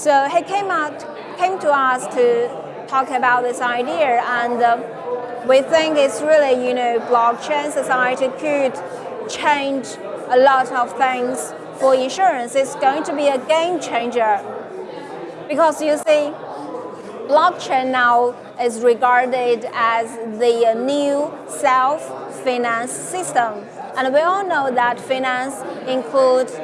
So he came out, came to us to talk about this idea, and uh, we think it's really, you know, blockchain society could change a lot of things for insurance. It's going to be a game changer because you see, blockchain now is regarded as the new self-finance system. And we all know that finance includes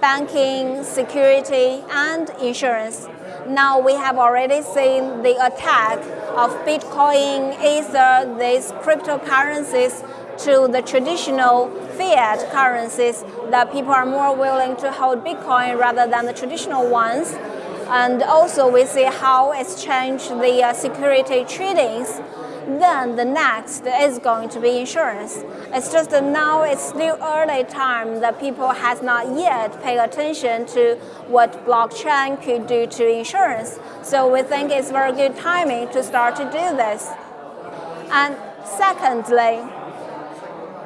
banking, security, and insurance. Now we have already seen the attack of Bitcoin, Ether, these cryptocurrencies to the traditional fiat currencies that people are more willing to hold Bitcoin rather than the traditional ones. And also we see how it's changed the uh, security tradings then the next is going to be insurance. It's just now it's still early time that people has not yet paid attention to what blockchain could do to insurance. So we think it's very good timing to start to do this. And secondly,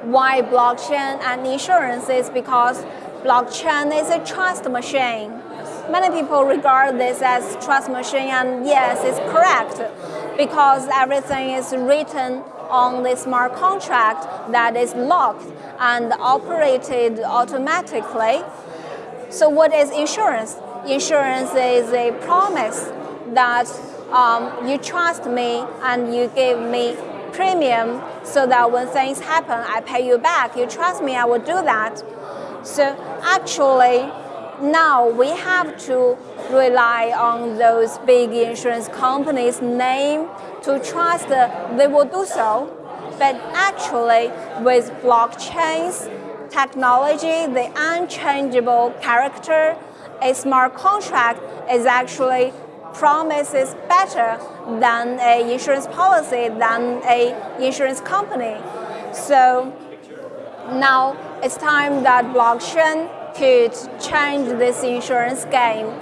why blockchain and insurance is because blockchain is a trust machine. Many people regard this as trust machine and yes, it's correct because everything is written on the smart contract that is locked and operated automatically. So what is insurance? Insurance is a promise that um, you trust me and you give me premium so that when things happen, I pay you back. You trust me, I will do that. So actually, now we have to rely on those big insurance companies' name to trust they will do so. But actually, with blockchains, technology, the unchangeable character, a smart contract is actually promises better than a insurance policy, than a insurance company. So now it's time that blockchain could change this insurance game.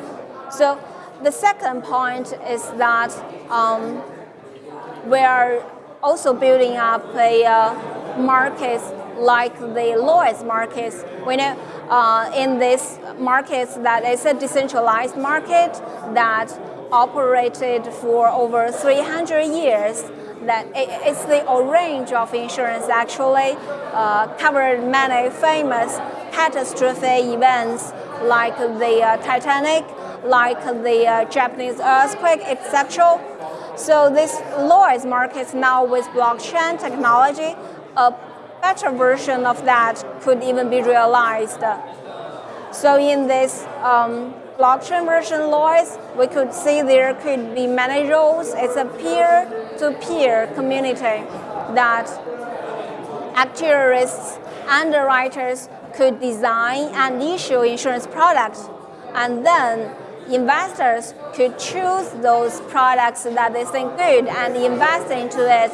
So the second point is that um, we are also building up a uh, market like the Lloyd's markets. We know uh, in this markets that it's a decentralized market that operated for over 300 years that it's the range of insurance actually uh, covered many famous catastrophe events like the uh, Titanic, like the uh, Japanese earthquake, etc. So this Lloyd's market now with blockchain technology, a better version of that could even be realized. So in this um, blockchain version Lloyd's, we could see there could be many roles. It's a peer-to-peer -peer community that actuaries, underwriters could design and issue insurance products. And then investors could choose those products that they think good and invest into it.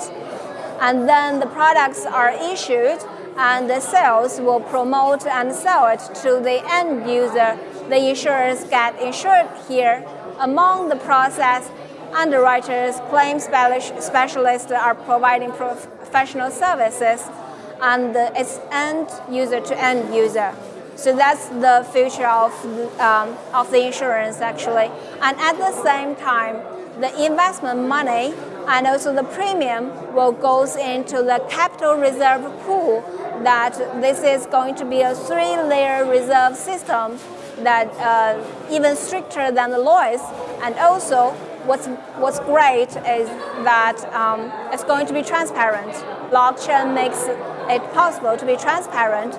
And then the products are issued and the sales will promote and sell it to the end user. The insurers get insured here. Among the process, underwriters, claims specialists are providing professional services and it's end user to end user. So that's the future of, um, of the insurance actually. And at the same time, the investment money and also the premium will goes into the capital reserve pool that this is going to be a three-layer reserve system that uh, even stricter than the Lloyd's and also what's, what's great is that um, it's going to be transparent. Blockchain makes it possible to be transparent.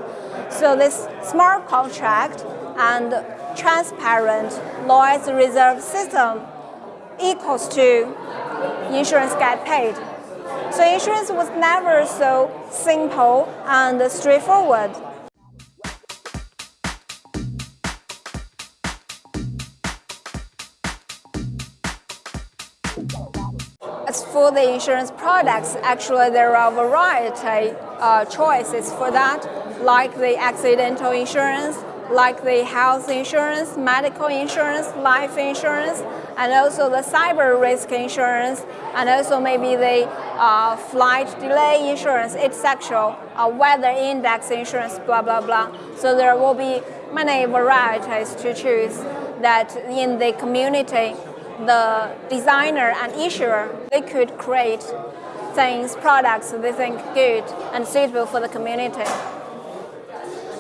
So this smart contract and transparent Lloyd's reserve system equals to insurance get paid. So insurance was never so simple and straightforward. For the insurance products, actually there are variety uh, choices for that, like the accidental insurance, like the health insurance, medical insurance, life insurance, and also the cyber risk insurance, and also maybe the uh, flight delay insurance, etc., uh, weather index insurance, blah, blah, blah. So there will be many varieties to choose. that in the community, the designer and issuer, they could create things, products they think good and suitable for the community.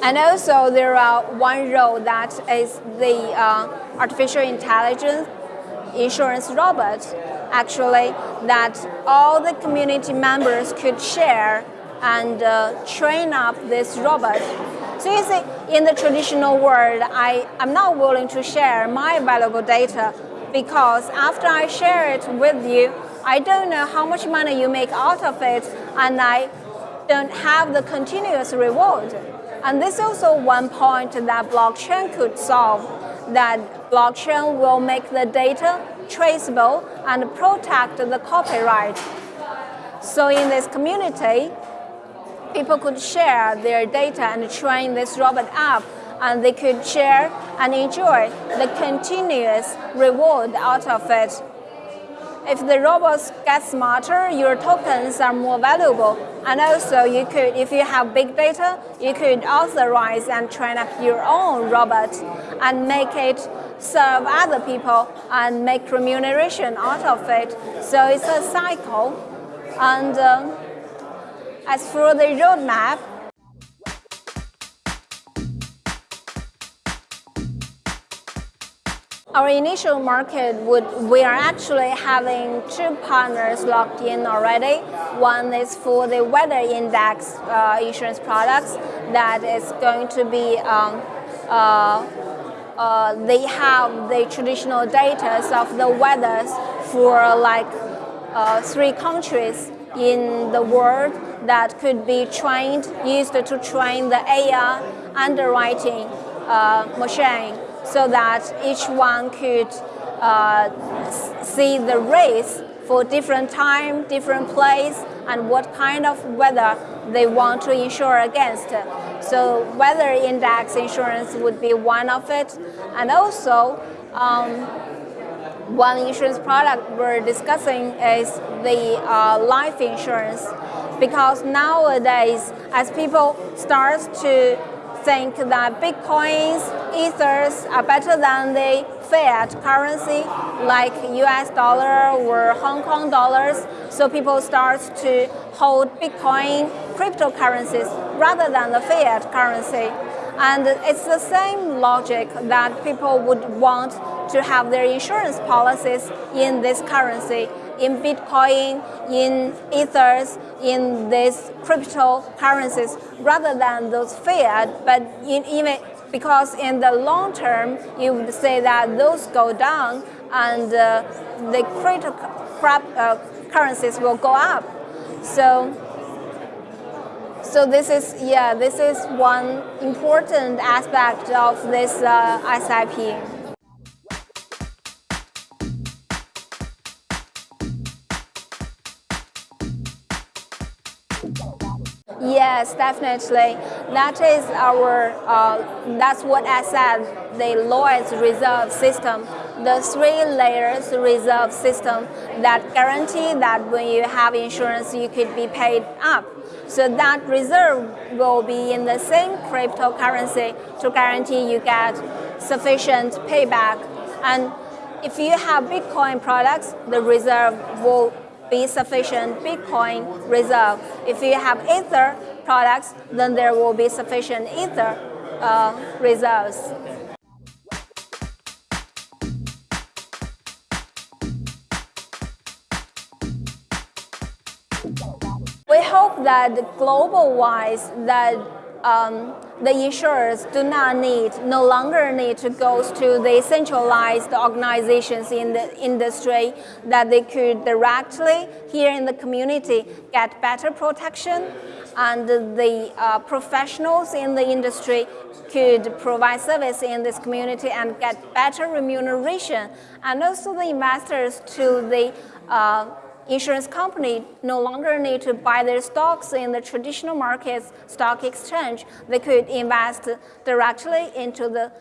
And also there are one role that is the uh, artificial intelligence insurance robot, actually, that all the community members could share and uh, train up this robot. So you see, in the traditional world, I, I'm not willing to share my valuable data because after I share it with you, I don't know how much money you make out of it, and I don't have the continuous reward. And this is also one point that blockchain could solve, that blockchain will make the data traceable and protect the copyright. So in this community, people could share their data and train this robot app and they could share and enjoy the continuous reward out of it. If the robots get smarter, your tokens are more valuable. And also, you could, if you have big data, you could authorize and train up your own robot and make it serve other people and make remuneration out of it. So it's a cycle. And uh, as for the roadmap, Our initial market would, we are actually having two partners locked in already. One is for the weather index uh, insurance products that is going to be, um, uh, uh, they have the traditional data of the weathers for like uh, three countries in the world that could be trained, used to train the AI underwriting uh, machine so that each one could uh, see the race for different time, different place, and what kind of weather they want to insure against. So weather index insurance would be one of it. And also, um, one insurance product we're discussing is the uh, life insurance because nowadays as people start to think that bitcoins, ethers are better than the fiat currency like US dollar or Hong Kong dollars. So people start to hold bitcoin cryptocurrencies rather than the fiat currency. And it's the same logic that people would want to have their insurance policies in this currency in Bitcoin, in Ethers, in these cryptocurrencies, rather than those fiat. But in, even because in the long term, you would say that those go down and uh, the cryptocurrencies uh, will go up. So, so this is yeah, this is one important aspect of this uh, SIP. Yes, definitely. That is our, uh, that's what I said, the Lloyd's reserve system, the three layers reserve system that guarantee that when you have insurance, you could be paid up. So that reserve will be in the same cryptocurrency to guarantee you get sufficient payback. And if you have Bitcoin products, the reserve will be sufficient Bitcoin reserve. If you have Ether products, then there will be sufficient Ether uh, reserves. We hope that global-wise that um, the insurers do not need, no longer need to go to the centralized organizations in the industry that they could directly here in the community get better protection and the uh, professionals in the industry could provide service in this community and get better remuneration and also the investors to the uh, insurance company no longer need to buy their stocks in the traditional markets stock exchange. They could invest directly into the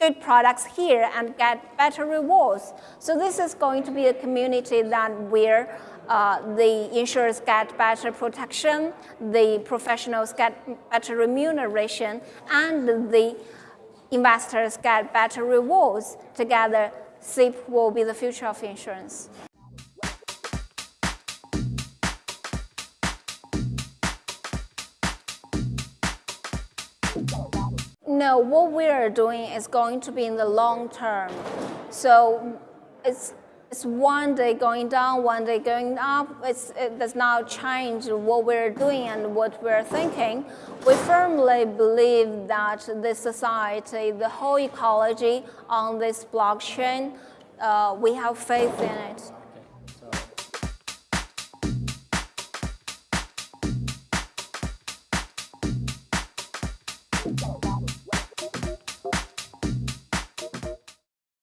good products here and get better rewards. So this is going to be a community that where uh, the insurers get better protection, the professionals get better remuneration, and the investors get better rewards. Together, SIP will be the future of insurance. No, what we are doing is going to be in the long term. So it's it's one day going down, one day going up. It's, it does not change what we're doing and what we're thinking. We firmly believe that the society, the whole ecology on this blockchain, uh, we have faith in it.